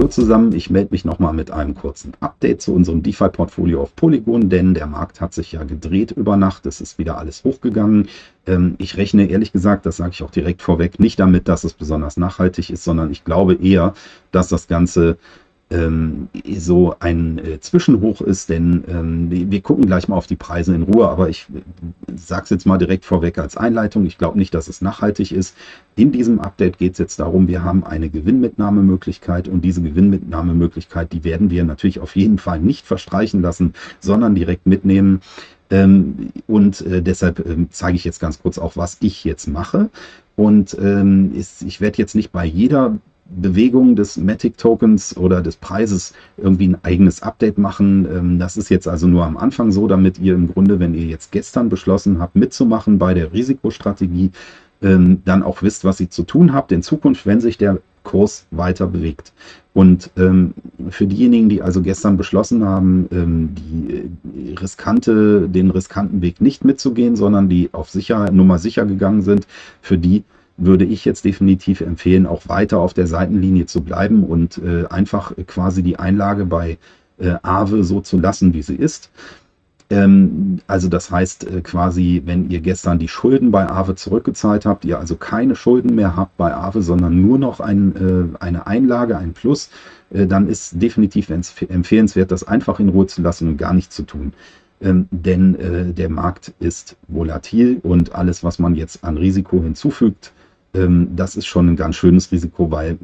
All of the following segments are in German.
Hallo zusammen, ich melde mich nochmal mit einem kurzen Update zu unserem DeFi-Portfolio auf Polygon, denn der Markt hat sich ja gedreht über Nacht, es ist wieder alles hochgegangen. Ähm, ich rechne ehrlich gesagt, das sage ich auch direkt vorweg, nicht damit, dass es besonders nachhaltig ist, sondern ich glaube eher, dass das Ganze ähm, so ein äh, Zwischenhoch ist, denn ähm, wir gucken gleich mal auf die Preise in Ruhe, aber ich äh, sage es jetzt mal direkt vorweg als Einleitung. Ich glaube nicht, dass es nachhaltig ist. In diesem Update geht es jetzt darum, wir haben eine Gewinnmitnahmemöglichkeit und diese Gewinnmitnahmemöglichkeit, die werden wir natürlich auf jeden Fall nicht verstreichen lassen, sondern direkt mitnehmen. Ähm, und äh, deshalb ähm, zeige ich jetzt ganz kurz auch, was ich jetzt mache. Und ähm, ist, ich werde jetzt nicht bei jeder Bewegung des Matic-Tokens oder des Preises irgendwie ein eigenes Update machen. Ähm, das ist jetzt also nur am Anfang so, damit ihr im Grunde, wenn ihr jetzt gestern beschlossen habt, mitzumachen bei der Risikostrategie, ähm, dann auch wisst, was ihr zu tun habt in Zukunft, wenn sich der Kurs weiter bewegt. Und ähm, für diejenigen, die also gestern beschlossen haben, die riskante, den riskanten Weg nicht mitzugehen, sondern die auf sicher, Nummer sicher gegangen sind, für die würde ich jetzt definitiv empfehlen, auch weiter auf der Seitenlinie zu bleiben und äh, einfach quasi die Einlage bei äh, Aave so zu lassen, wie sie ist. Ähm, also das heißt äh, quasi, wenn ihr gestern die Schulden bei Aave zurückgezahlt habt, ihr also keine Schulden mehr habt bei Aave, sondern nur noch ein, äh, eine Einlage, ein Plus, äh, dann ist definitiv empfehlenswert, das einfach in Ruhe zu lassen und gar nichts zu tun. Ähm, denn äh, der Markt ist volatil und alles, was man jetzt an Risiko hinzufügt, das ist schon ein ganz schönes Risiko, weil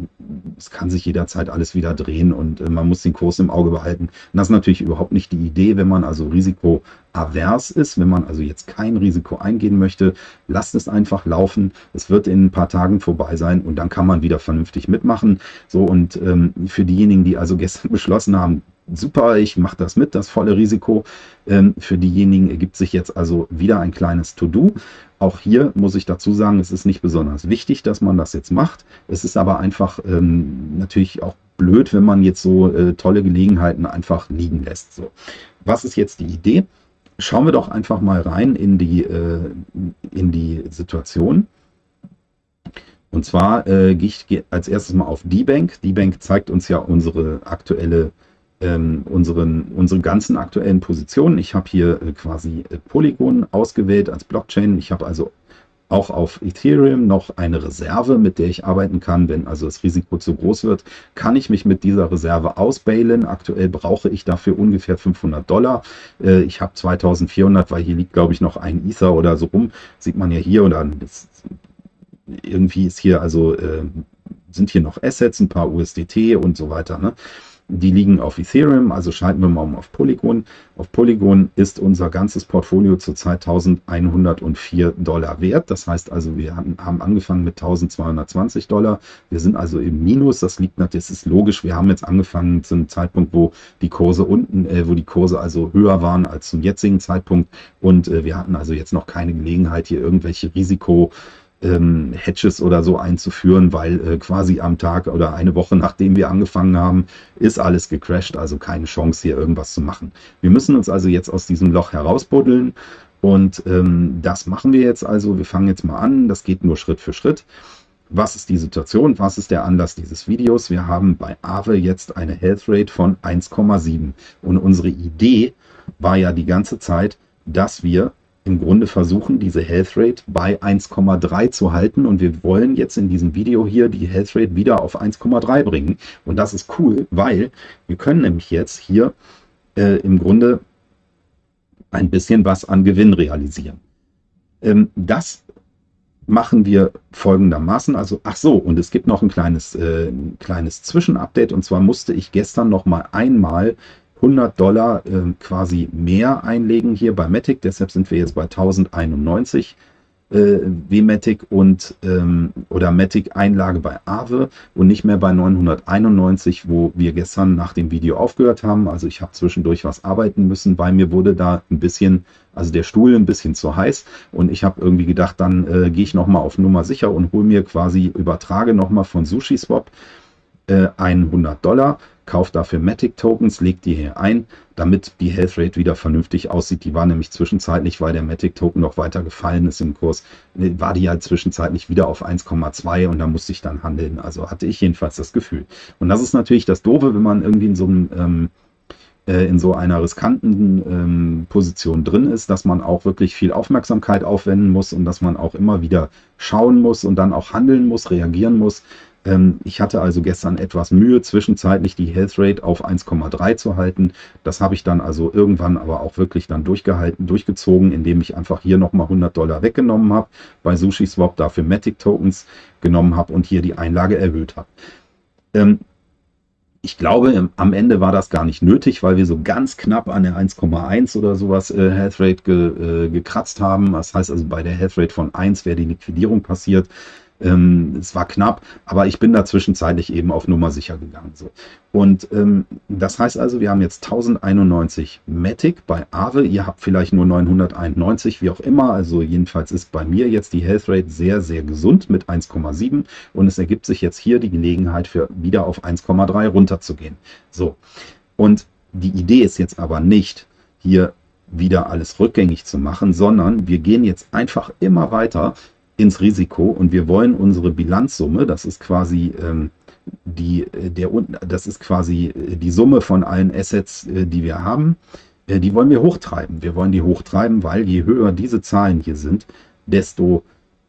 es kann sich jederzeit alles wieder drehen und äh, man muss den Kurs im Auge behalten. Und das ist natürlich überhaupt nicht die Idee, wenn man also risikoavers ist, wenn man also jetzt kein Risiko eingehen möchte, lasst es einfach laufen. Es wird in ein paar Tagen vorbei sein und dann kann man wieder vernünftig mitmachen. So und ähm, für diejenigen, die also gestern beschlossen haben, super, ich mache das mit, das volle Risiko. Ähm, für diejenigen ergibt sich jetzt also wieder ein kleines To-Do. Auch hier muss ich dazu sagen, es ist nicht besonders wichtig, dass man das jetzt macht. Es ist aber einfach ähm, natürlich auch blöd, wenn man jetzt so äh, tolle Gelegenheiten einfach liegen lässt. So. Was ist jetzt die Idee? Schauen wir doch einfach mal rein in die, äh, in die Situation. Und zwar äh, gehe ich als erstes mal auf D-Bank. D-Bank zeigt uns ja unsere aktuelle ähm, unseren, unsere ganzen aktuellen Positionen. Ich habe hier äh, quasi äh, Polygon ausgewählt als Blockchain. Ich habe also auch auf Ethereum noch eine Reserve, mit der ich arbeiten kann. Wenn also das Risiko zu groß wird, kann ich mich mit dieser Reserve ausbailen. Aktuell brauche ich dafür ungefähr 500 Dollar. Äh, ich habe 2400, weil hier liegt, glaube ich, noch ein Ether oder so rum. Sieht man ja hier oder irgendwie ist hier also äh, sind hier noch Assets, ein paar USDT und so weiter. Ne? Die liegen auf Ethereum, also schalten wir mal um auf Polygon. Auf Polygon ist unser ganzes Portfolio zurzeit 1104 Dollar wert. Das heißt also, wir haben angefangen mit 1220 Dollar. Wir sind also im Minus. Das liegt natürlich, das ist logisch. Wir haben jetzt angefangen zu einem Zeitpunkt, wo die Kurse unten, äh, wo die Kurse also höher waren als zum jetzigen Zeitpunkt. Und äh, wir hatten also jetzt noch keine Gelegenheit, hier irgendwelche Risiko ähm, Hedges oder so einzuführen, weil äh, quasi am Tag oder eine Woche nachdem wir angefangen haben, ist alles gecrashed, also keine Chance hier irgendwas zu machen. Wir müssen uns also jetzt aus diesem Loch herausbuddeln und ähm, das machen wir jetzt also. Wir fangen jetzt mal an, das geht nur Schritt für Schritt. Was ist die Situation? Was ist der Anlass dieses Videos? Wir haben bei Aave jetzt eine Health Rate von 1,7 und unsere Idee war ja die ganze Zeit, dass wir im Grunde versuchen, diese Health Rate bei 1,3 zu halten. Und wir wollen jetzt in diesem Video hier die Health Rate wieder auf 1,3 bringen. Und das ist cool, weil wir können nämlich jetzt hier äh, im Grunde ein bisschen was an Gewinn realisieren. Ähm, das machen wir folgendermaßen. Also, ach so, und es gibt noch ein kleines, äh, ein kleines Zwischenupdate. Und zwar musste ich gestern noch mal einmal 100 Dollar äh, quasi mehr einlegen hier bei Matic. Deshalb sind wir jetzt bei 1091 äh, W-Matic und ähm, oder Matic Einlage bei Aave und nicht mehr bei 991, wo wir gestern nach dem Video aufgehört haben. Also ich habe zwischendurch was arbeiten müssen, weil mir wurde da ein bisschen, also der Stuhl ein bisschen zu heiß und ich habe irgendwie gedacht, dann äh, gehe ich nochmal auf Nummer sicher und hole mir quasi, übertrage nochmal von SushiSwap äh, 100 Dollar kauft dafür Matic Tokens, legt die hier ein, damit die Health Rate wieder vernünftig aussieht. Die war nämlich zwischenzeitlich, weil der Matic Token noch weiter gefallen ist im Kurs, war die halt zwischenzeitlich wieder auf 1,2 und da musste ich dann handeln. Also hatte ich jedenfalls das Gefühl. Und das ist natürlich das Doofe, wenn man irgendwie in so einem ähm, äh, in so einer riskanten ähm, Position drin ist, dass man auch wirklich viel Aufmerksamkeit aufwenden muss und dass man auch immer wieder schauen muss und dann auch handeln muss, reagieren muss. Ähm, ich hatte also gestern etwas Mühe, zwischenzeitlich die Health Rate auf 1,3 zu halten. Das habe ich dann also irgendwann aber auch wirklich dann durchgehalten, durchgezogen, indem ich einfach hier nochmal 100 Dollar weggenommen habe, bei Sushi Swap dafür Matic Tokens genommen habe und hier die Einlage erhöht habe. Ähm, ich glaube, am Ende war das gar nicht nötig, weil wir so ganz knapp an der 1,1 oder sowas äh, Health Rate ge, äh, gekratzt haben. Das heißt also, bei der Health Rate von 1 wäre die Liquidierung passiert. Ähm, es war knapp, aber ich bin da zwischenzeitlich eben auf Nummer sicher gegangen. So. Und ähm, das heißt also, wir haben jetzt 1091 Matic bei Aave. Ihr habt vielleicht nur 991, wie auch immer. Also jedenfalls ist bei mir jetzt die Health Rate sehr, sehr gesund mit 1,7 und es ergibt sich jetzt hier die Gelegenheit für wieder auf 1,3 runterzugehen. So. Und die Idee ist jetzt aber nicht, hier wieder alles rückgängig zu machen, sondern wir gehen jetzt einfach immer weiter ins Risiko und wir wollen unsere Bilanzsumme, das ist quasi ähm, die, äh, der, das ist quasi äh, die Summe von allen Assets, äh, die wir haben, die wollen wir hochtreiben. Wir wollen die hochtreiben, weil je höher diese Zahlen hier sind, desto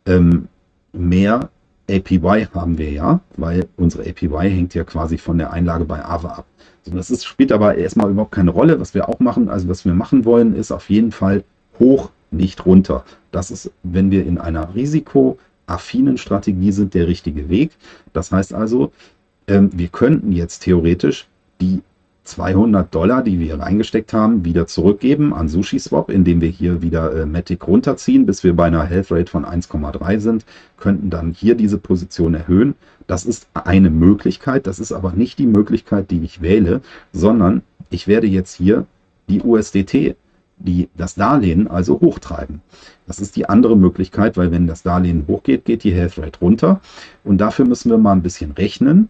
ähm, mehr APY haben wir ja, weil unsere APY hängt ja quasi von der Einlage bei AVA ab. So, das ist, spielt aber erstmal überhaupt keine Rolle. Was wir auch machen, also was wir machen wollen, ist auf jeden Fall hoch nicht runter. Das ist, wenn wir in einer risikoaffinen Strategie sind, der richtige Weg. Das heißt also, ähm, wir könnten jetzt theoretisch die 200 Dollar, die wir reingesteckt haben, wieder zurückgeben an SushiSwap, indem wir hier wieder äh, Matic runterziehen, bis wir bei einer Health Rate von 1,3 sind, könnten dann hier diese Position erhöhen. Das ist eine Möglichkeit, das ist aber nicht die Möglichkeit, die ich wähle, sondern ich werde jetzt hier die USDT die das Darlehen also hochtreiben. Das ist die andere Möglichkeit, weil wenn das Darlehen hochgeht, geht die Health Rate runter. Und dafür müssen wir mal ein bisschen rechnen.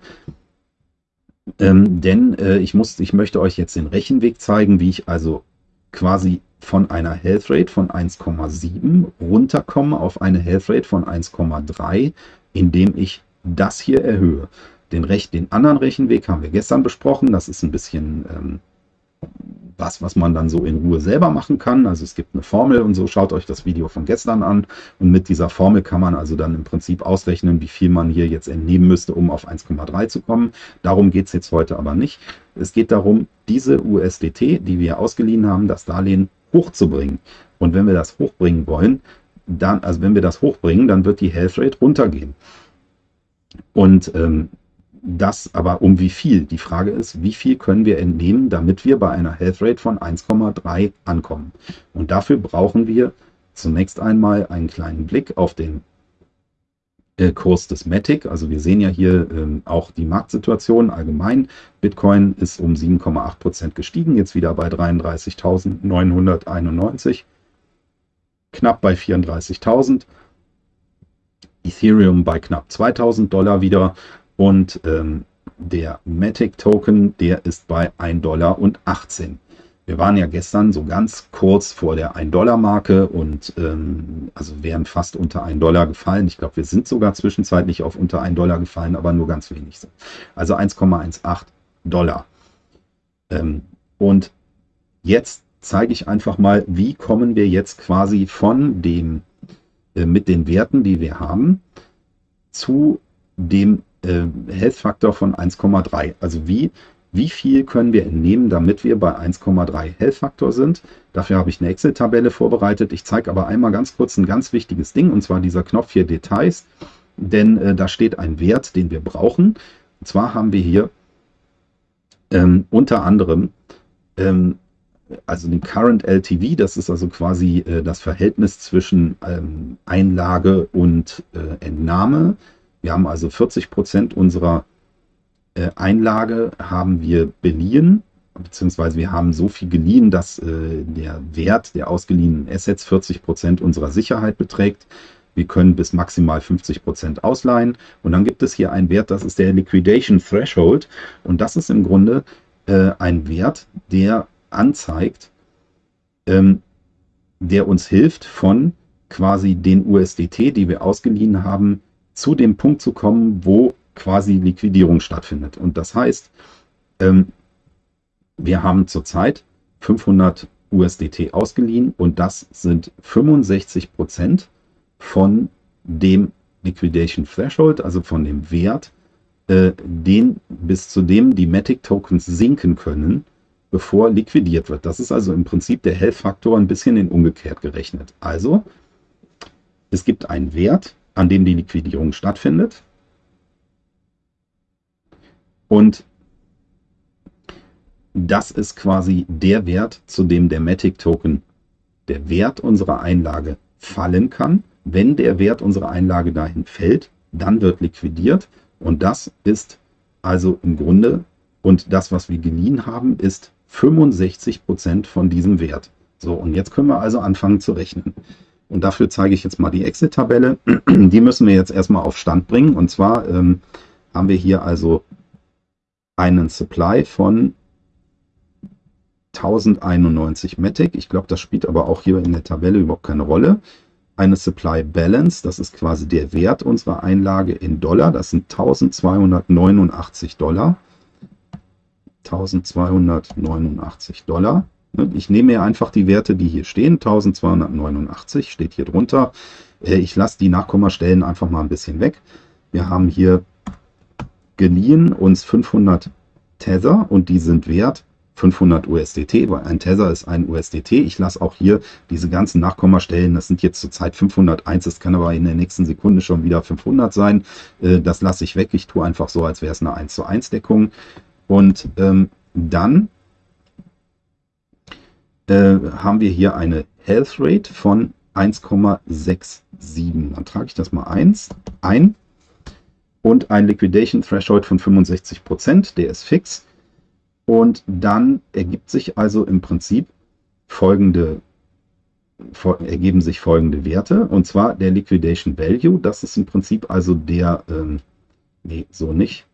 Ähm, denn äh, ich, muss, ich möchte euch jetzt den Rechenweg zeigen, wie ich also quasi von einer Health Rate von 1,7 runterkomme auf eine Health Rate von 1,3, indem ich das hier erhöhe. Den, Rech den anderen Rechenweg haben wir gestern besprochen. Das ist ein bisschen ähm, was, was man dann so in Ruhe selber machen kann. Also es gibt eine Formel und so, schaut euch das Video von gestern an. Und mit dieser Formel kann man also dann im Prinzip ausrechnen, wie viel man hier jetzt entnehmen müsste, um auf 1,3 zu kommen. Darum geht es jetzt heute aber nicht. Es geht darum, diese USDT, die wir ausgeliehen haben, das Darlehen hochzubringen. Und wenn wir das hochbringen wollen, dann, also wenn wir das hochbringen, dann wird die Health Rate runtergehen. Und ähm, das aber um wie viel? Die Frage ist, wie viel können wir entnehmen, damit wir bei einer Health Rate von 1,3 ankommen? Und dafür brauchen wir zunächst einmal einen kleinen Blick auf den äh, Kurs des Matic. Also wir sehen ja hier ähm, auch die Marktsituation allgemein. Bitcoin ist um 7,8 Prozent gestiegen, jetzt wieder bei 33.991, knapp bei 34.000. Ethereum bei knapp 2000 Dollar wieder und ähm, der Matic Token, der ist bei 1,18 Dollar. Wir waren ja gestern so ganz kurz vor der 1-Dollar-Marke und ähm, also wären fast unter 1 Dollar gefallen. Ich glaube, wir sind sogar zwischenzeitlich auf unter 1 Dollar gefallen, aber nur ganz wenig. Also 1,18 Dollar. Ähm, und jetzt zeige ich einfach mal, wie kommen wir jetzt quasi von dem, äh, mit den Werten, die wir haben, zu dem äh, Health-Faktor von 1,3. Also wie, wie viel können wir entnehmen, damit wir bei 1,3 Health-Faktor sind. Dafür habe ich eine Excel-Tabelle vorbereitet. Ich zeige aber einmal ganz kurz ein ganz wichtiges Ding, und zwar dieser Knopf hier Details, denn äh, da steht ein Wert, den wir brauchen. Und zwar haben wir hier ähm, unter anderem ähm, also den Current LTV, das ist also quasi äh, das Verhältnis zwischen ähm, Einlage und äh, Entnahme. Wir haben also 40 Prozent unserer äh, Einlage haben wir beliehen, beziehungsweise wir haben so viel geliehen, dass äh, der Wert der ausgeliehenen Assets 40 Prozent unserer Sicherheit beträgt. wir können bis maximal 50 Prozent ausleihen. Und dann gibt es hier einen Wert, das ist der Liquidation Threshold. Und das ist im Grunde äh, ein Wert, der anzeigt, ähm, der uns hilft, von quasi den USDT, die wir ausgeliehen haben, zu dem Punkt zu kommen, wo quasi Liquidierung stattfindet. Und das heißt, ähm, wir haben zurzeit 500 USDT ausgeliehen und das sind 65 Prozent von dem Liquidation Threshold, also von dem Wert, äh, den bis zu dem die Matic Tokens sinken können, bevor liquidiert wird. Das ist also im Prinzip der Health-Faktor ein bisschen in umgekehrt gerechnet. Also, es gibt einen Wert, an dem die Liquidierung stattfindet. Und das ist quasi der Wert, zu dem der Matic Token, der Wert unserer Einlage fallen kann. Wenn der Wert unserer Einlage dahin fällt, dann wird liquidiert. Und das ist also im Grunde, und das, was wir geliehen haben, ist 65 Prozent von diesem Wert. So, und jetzt können wir also anfangen zu rechnen. Und dafür zeige ich jetzt mal die Exit-Tabelle. Die müssen wir jetzt erstmal auf Stand bringen. Und zwar ähm, haben wir hier also einen Supply von 1091 Matic. Ich glaube, das spielt aber auch hier in der Tabelle überhaupt keine Rolle. Eine Supply Balance, das ist quasi der Wert unserer Einlage in Dollar. Das sind 1289 Dollar. 1289 Dollar. Ich nehme mir einfach die Werte, die hier stehen. 1289 steht hier drunter. Äh, ich lasse die Nachkommastellen einfach mal ein bisschen weg. Wir haben hier geliehen uns 500 Tether und die sind wert 500 USDT, weil ein Tether ist ein USDT. Ich lasse auch hier diese ganzen Nachkommastellen, das sind jetzt zurzeit 501, das kann aber in der nächsten Sekunde schon wieder 500 sein. Äh, das lasse ich weg. Ich tue einfach so, als wäre es eine 1 zu 1 Deckung. Und ähm, dann haben wir hier eine Health Rate von 1,67. Dann trage ich das mal 1 ein. Und ein Liquidation Threshold von 65 Prozent, der ist fix. Und dann ergibt sich also im Prinzip folgende ergeben sich folgende Werte. Und zwar der Liquidation Value, das ist im Prinzip also der, ähm, nee, so nicht,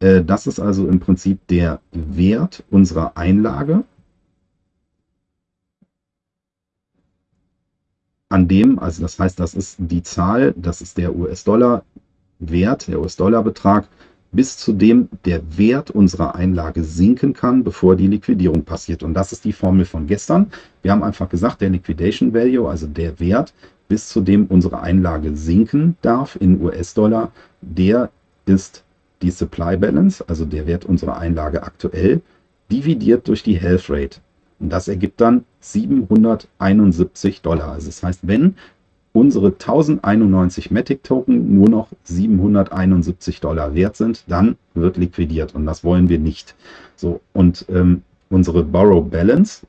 äh, das ist also im Prinzip der Wert unserer Einlage, an dem, also das heißt, das ist die Zahl, das ist der US-Dollar-Wert, der US-Dollar-Betrag, bis zu dem der Wert unserer Einlage sinken kann, bevor die Liquidierung passiert. Und das ist die Formel von gestern. Wir haben einfach gesagt, der Liquidation Value, also der Wert, bis zu dem unsere Einlage sinken darf in US-Dollar, der ist die Supply Balance, also der Wert unserer Einlage aktuell, dividiert durch die Health Rate. Und das ergibt dann 771 Dollar. Also das heißt, wenn unsere 1091 Matic Token nur noch 771 Dollar wert sind, dann wird liquidiert und das wollen wir nicht. So und ähm, unsere Borrow Balance,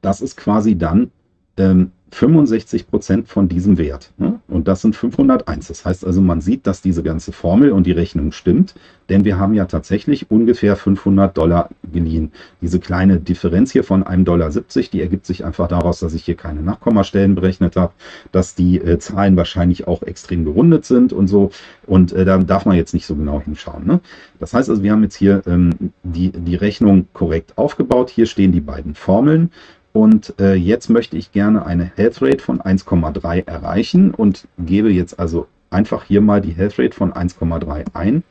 das ist quasi dann ähm, 65 Prozent von diesem Wert. Ne? Und das sind 501. Das heißt also, man sieht, dass diese ganze Formel und die Rechnung stimmt, denn wir haben ja tatsächlich ungefähr 500 Dollar geliehen. Diese kleine Differenz hier von 1,70 Dollar, die ergibt sich einfach daraus, dass ich hier keine Nachkommastellen berechnet habe, dass die äh, Zahlen wahrscheinlich auch extrem gerundet sind und so. Und äh, da darf man jetzt nicht so genau hinschauen. Ne? Das heißt also, wir haben jetzt hier ähm, die, die Rechnung korrekt aufgebaut. Hier stehen die beiden Formeln. Und äh, jetzt möchte ich gerne eine Health Rate von 1,3 erreichen und gebe jetzt also einfach hier mal die Health Rate von 1,3 ein.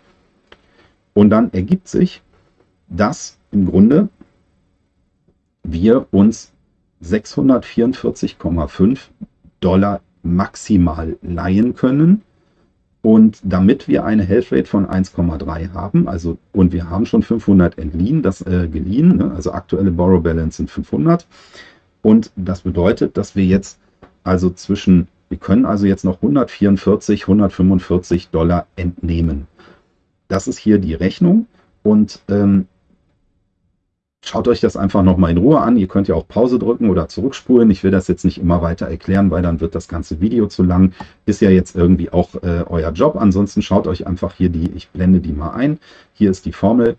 Und dann ergibt sich, dass im Grunde wir uns 644,5 Dollar maximal leihen können und damit wir eine Health Rate von 1,3 haben, also und wir haben schon 500 entliehen, das äh, geliehen, ne? also aktuelle Borrow Balance sind 500. Und das bedeutet, dass wir jetzt also zwischen, wir können also jetzt noch 144, 145 Dollar entnehmen. Das ist hier die Rechnung und ähm, Schaut euch das einfach nochmal in Ruhe an. Ihr könnt ja auch Pause drücken oder zurückspulen. Ich will das jetzt nicht immer weiter erklären, weil dann wird das ganze Video zu lang. Ist ja jetzt irgendwie auch äh, euer Job. Ansonsten schaut euch einfach hier die, ich blende die mal ein. Hier ist die Formel,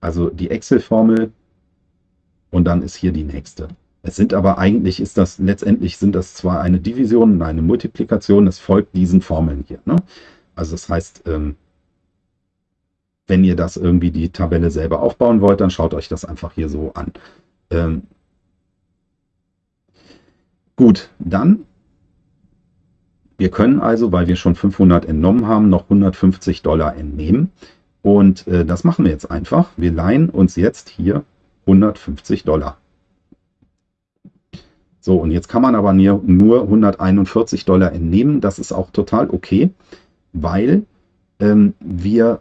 also die Excel-Formel und dann ist hier die nächste. Es sind aber eigentlich, ist das letztendlich sind das zwar eine Division und eine Multiplikation, es folgt diesen Formeln hier. Ne? Also das heißt, ähm, wenn ihr das irgendwie die Tabelle selber aufbauen wollt, dann schaut euch das einfach hier so an. Ähm, gut, dann, wir können also, weil wir schon 500 entnommen haben, noch 150 Dollar entnehmen. Und äh, das machen wir jetzt einfach. Wir leihen uns jetzt hier 150 Dollar. So, und jetzt kann man aber nur 141 Dollar entnehmen. Das ist auch total okay, weil ähm, wir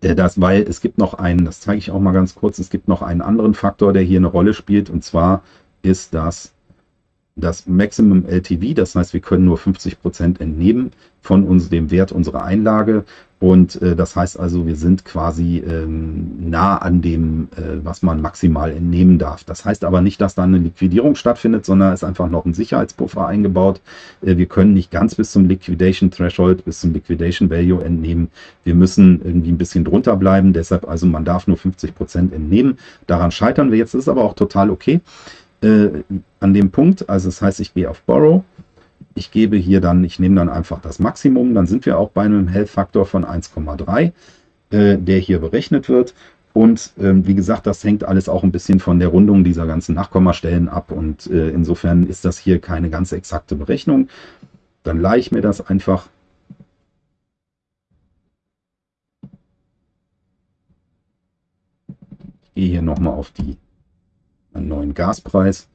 das, weil es gibt noch einen, das zeige ich auch mal ganz kurz, es gibt noch einen anderen Faktor, der hier eine Rolle spielt, und zwar ist das das Maximum LTV, das heißt, wir können nur 50 Prozent entnehmen von uns, dem Wert unserer Einlage. Und äh, das heißt also, wir sind quasi ähm, nah an dem, äh, was man maximal entnehmen darf. Das heißt aber nicht, dass da eine Liquidierung stattfindet, sondern es ist einfach noch ein Sicherheitspuffer eingebaut. Äh, wir können nicht ganz bis zum Liquidation Threshold, bis zum Liquidation Value entnehmen. Wir müssen irgendwie ein bisschen drunter bleiben. Deshalb also, man darf nur 50 Prozent entnehmen. Daran scheitern wir jetzt. Ist aber auch total okay äh, an dem Punkt. Also das heißt, ich gehe auf Borrow. Ich gebe hier dann, ich nehme dann einfach das Maximum, dann sind wir auch bei einem Health-Faktor von 1,3, äh, der hier berechnet wird. Und ähm, wie gesagt, das hängt alles auch ein bisschen von der Rundung dieser ganzen Nachkommastellen ab. Und äh, insofern ist das hier keine ganz exakte Berechnung. Dann leihe ich mir das einfach. Ich gehe hier nochmal auf die einen neuen Gaspreis.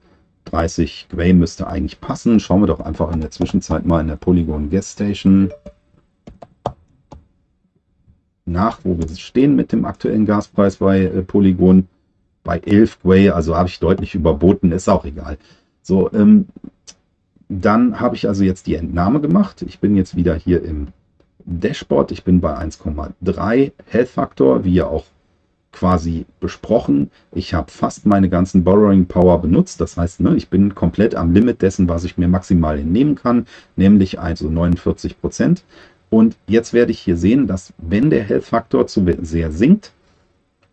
30 Gwei müsste eigentlich passen. Schauen wir doch einfach in der Zwischenzeit mal in der Polygon Gas Station nach, wo wir stehen mit dem aktuellen Gaspreis bei äh, Polygon. Bei 11 Gwei, also habe ich deutlich überboten, ist auch egal. So, ähm, dann habe ich also jetzt die Entnahme gemacht. Ich bin jetzt wieder hier im Dashboard. Ich bin bei 1,3 Health Factor, wie ihr auch quasi besprochen. Ich habe fast meine ganzen Borrowing Power benutzt. Das heißt, ne, ich bin komplett am Limit dessen, was ich mir maximal entnehmen kann, nämlich also 49 Prozent. Und jetzt werde ich hier sehen, dass wenn der Health Faktor zu sehr sinkt,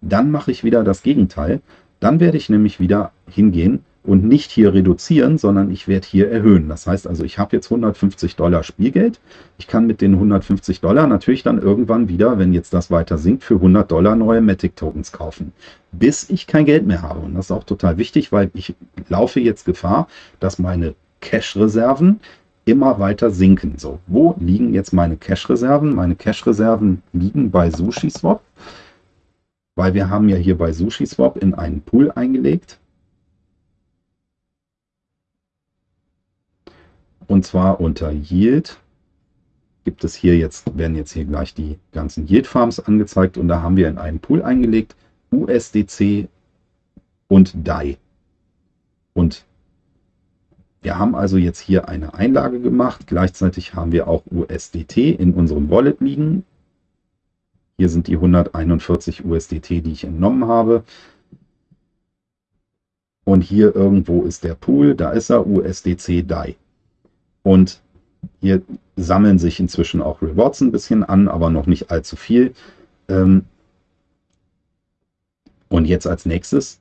dann mache ich wieder das Gegenteil. Dann werde ich nämlich wieder hingehen und nicht hier reduzieren, sondern ich werde hier erhöhen. Das heißt also, ich habe jetzt 150 Dollar Spielgeld. Ich kann mit den 150 Dollar natürlich dann irgendwann wieder, wenn jetzt das weiter sinkt, für 100 Dollar neue Matic Tokens kaufen, bis ich kein Geld mehr habe. Und das ist auch total wichtig, weil ich laufe jetzt Gefahr, dass meine Cash-Reserven immer weiter sinken. So, wo liegen jetzt meine Cash-Reserven? Meine Cash-Reserven liegen bei SushiSwap, weil wir haben ja hier bei SushiSwap in einen Pool eingelegt Und zwar unter Yield gibt es hier jetzt, werden jetzt hier gleich die ganzen Yield Farms angezeigt und da haben wir in einen Pool eingelegt USDC und DAI. Und wir haben also jetzt hier eine Einlage gemacht. Gleichzeitig haben wir auch USDT in unserem Wallet liegen. Hier sind die 141 USDT, die ich entnommen habe. Und hier irgendwo ist der Pool, da ist er, USDC DAI. Und hier sammeln sich inzwischen auch Rewards ein bisschen an, aber noch nicht allzu viel. Ähm, und jetzt als nächstes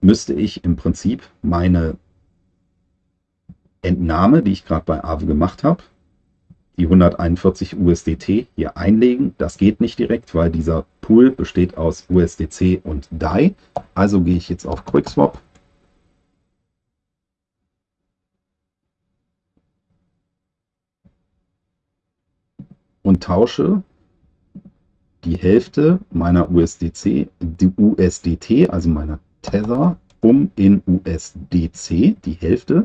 müsste ich im Prinzip meine Entnahme, die ich gerade bei Aave gemacht habe, die 141 USDT hier einlegen. Das geht nicht direkt, weil dieser Pool besteht aus USDC und DAI. Also gehe ich jetzt auf QuickSwap und tausche die Hälfte meiner USDC, die USDT, also meiner Tether, um in USDC, die Hälfte.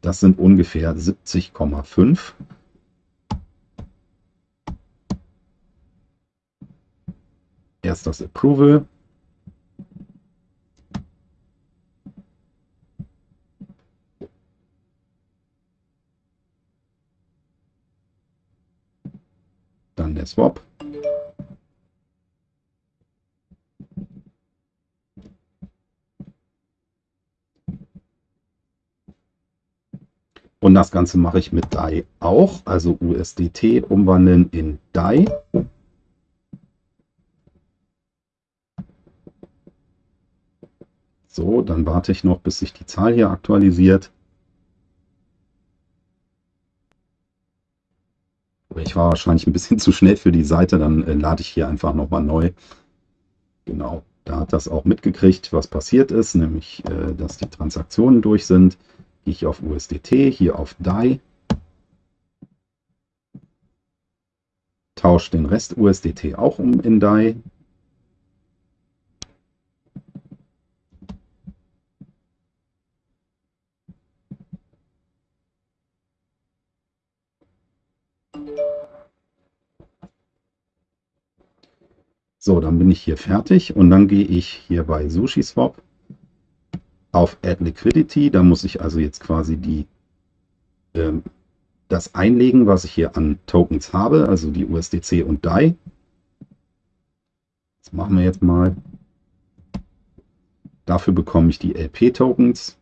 Das sind ungefähr 70,5. Erst das Approval. Der Swap. Und das Ganze mache ich mit DAI auch, also USDT umwandeln in DAI. So, dann warte ich noch, bis sich die Zahl hier aktualisiert. Ich war wahrscheinlich ein bisschen zu schnell für die Seite, dann äh, lade ich hier einfach nochmal neu. Genau, da hat das auch mitgekriegt, was passiert ist, nämlich, äh, dass die Transaktionen durch sind. Gehe ich auf USDT, hier auf DAI, tausche den Rest USDT auch um in DAI, So, dann bin ich hier fertig und dann gehe ich hier bei SushiSwap auf Add Liquidity. Da muss ich also jetzt quasi die, ähm, das einlegen, was ich hier an Tokens habe, also die USDC und DAI. Das machen wir jetzt mal. Dafür bekomme ich die LP-Tokens.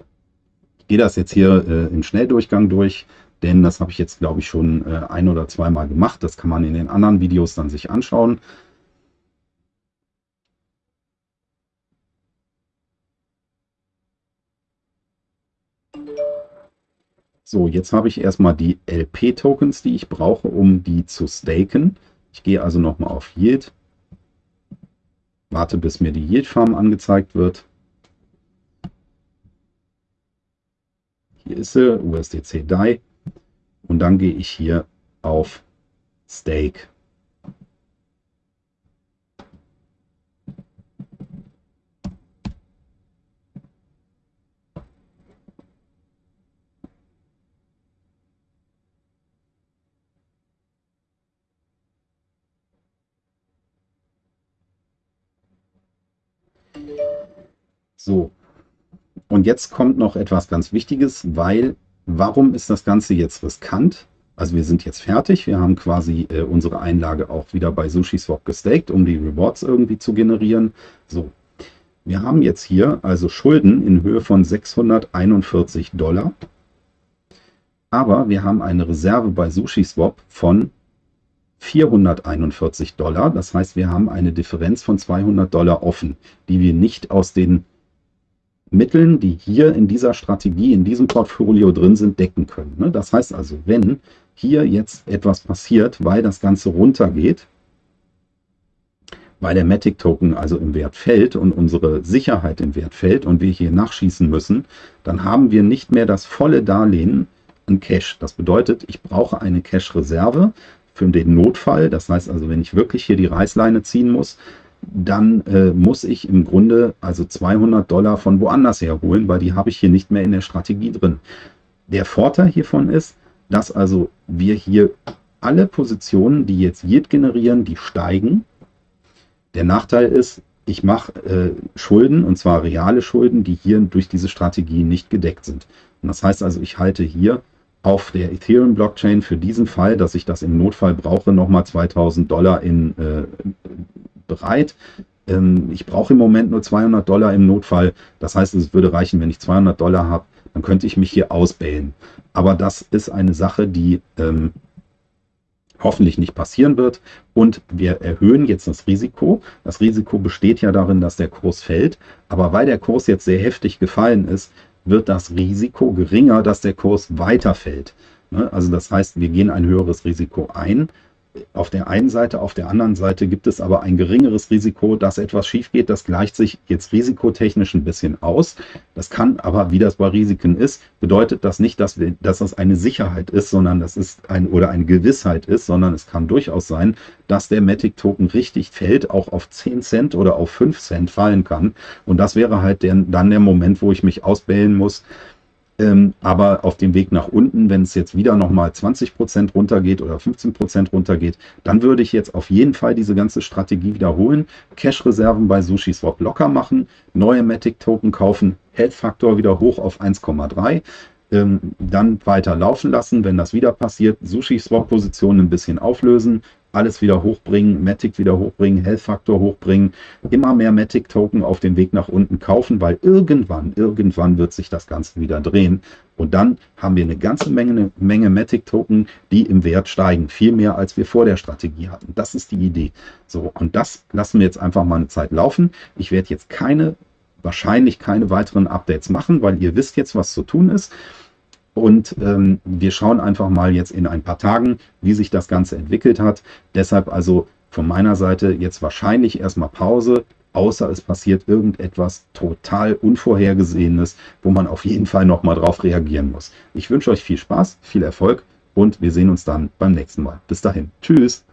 Ich gehe das jetzt hier äh, im Schnelldurchgang durch, denn das habe ich jetzt, glaube ich, schon äh, ein oder zweimal gemacht. Das kann man in den anderen Videos dann sich anschauen. So, jetzt habe ich erstmal die LP-Tokens, die ich brauche, um die zu staken. Ich gehe also nochmal auf Yield, warte, bis mir die Yield-Farm angezeigt wird. Hier ist sie, USDC DAI. Und dann gehe ich hier auf Stake. So, und jetzt kommt noch etwas ganz Wichtiges, weil warum ist das Ganze jetzt riskant? Also wir sind jetzt fertig, wir haben quasi äh, unsere Einlage auch wieder bei SushiSwap gestaked, um die Rewards irgendwie zu generieren. So, wir haben jetzt hier also Schulden in Höhe von 641 Dollar. Aber wir haben eine Reserve bei SushiSwap von 441 Dollar. Das heißt, wir haben eine Differenz von 200 Dollar offen, die wir nicht aus den Mitteln, die hier in dieser Strategie, in diesem Portfolio drin sind, decken können. Ne? Das heißt also, wenn hier jetzt etwas passiert, weil das Ganze runtergeht, weil der Matic Token also im Wert fällt und unsere Sicherheit im Wert fällt und wir hier nachschießen müssen, dann haben wir nicht mehr das volle Darlehen an Cash. Das bedeutet, ich brauche eine Cash-Reserve für den Notfall. Das heißt also, wenn ich wirklich hier die Reißleine ziehen muss, dann äh, muss ich im Grunde also 200 Dollar von woanders her holen, weil die habe ich hier nicht mehr in der Strategie drin. Der Vorteil hiervon ist, dass also wir hier alle Positionen, die jetzt Yield generieren, die steigen. Der Nachteil ist, ich mache äh, Schulden, und zwar reale Schulden, die hier durch diese Strategie nicht gedeckt sind. Und das heißt also, ich halte hier auf der Ethereum-Blockchain für diesen Fall, dass ich das im Notfall brauche, nochmal 2000 Dollar in äh, bereit. Ähm, ich brauche im Moment nur 200 Dollar im Notfall. Das heißt, es würde reichen, wenn ich 200 Dollar habe, dann könnte ich mich hier ausbellen. Aber das ist eine Sache, die ähm, hoffentlich nicht passieren wird. Und wir erhöhen jetzt das Risiko. Das Risiko besteht ja darin, dass der Kurs fällt. Aber weil der Kurs jetzt sehr heftig gefallen ist, wird das Risiko geringer, dass der Kurs weiterfällt. Ne? Also das heißt, wir gehen ein höheres Risiko ein auf der einen Seite, auf der anderen Seite gibt es aber ein geringeres Risiko, dass etwas schief geht. Das gleicht sich jetzt risikotechnisch ein bisschen aus. Das kann aber, wie das bei Risiken ist, bedeutet das nicht, dass, wir, dass das eine Sicherheit ist, sondern das ist ein oder eine Gewissheit ist, sondern es kann durchaus sein, dass der Matic Token richtig fällt, auch auf 10 Cent oder auf 5 Cent fallen kann. Und das wäre halt der, dann der Moment, wo ich mich ausbellen muss, ähm, aber auf dem Weg nach unten, wenn es jetzt wieder nochmal 20% runtergeht oder 15% runtergeht, dann würde ich jetzt auf jeden Fall diese ganze Strategie wiederholen. Cash-Reserven bei SushiSwap locker machen, neue Matic-Token kaufen, Health-Faktor wieder hoch auf 1,3 ähm, dann weiter laufen lassen, wenn das wieder passiert, Sushi-Swap-Positionen ein bisschen auflösen, alles wieder hochbringen, Matic wieder hochbringen, Health-Faktor hochbringen, immer mehr Matic-Token auf dem Weg nach unten kaufen, weil irgendwann, irgendwann wird sich das Ganze wieder drehen. Und dann haben wir eine ganze Menge, eine Menge Matic-Token, die im Wert steigen. Viel mehr, als wir vor der Strategie hatten. Das ist die Idee. So, und das lassen wir jetzt einfach mal eine Zeit laufen. Ich werde jetzt keine wahrscheinlich keine weiteren Updates machen, weil ihr wisst jetzt, was zu tun ist. Und ähm, wir schauen einfach mal jetzt in ein paar Tagen, wie sich das Ganze entwickelt hat. Deshalb also von meiner Seite jetzt wahrscheinlich erstmal Pause, außer es passiert irgendetwas total Unvorhergesehenes, wo man auf jeden Fall nochmal drauf reagieren muss. Ich wünsche euch viel Spaß, viel Erfolg und wir sehen uns dann beim nächsten Mal. Bis dahin. Tschüss.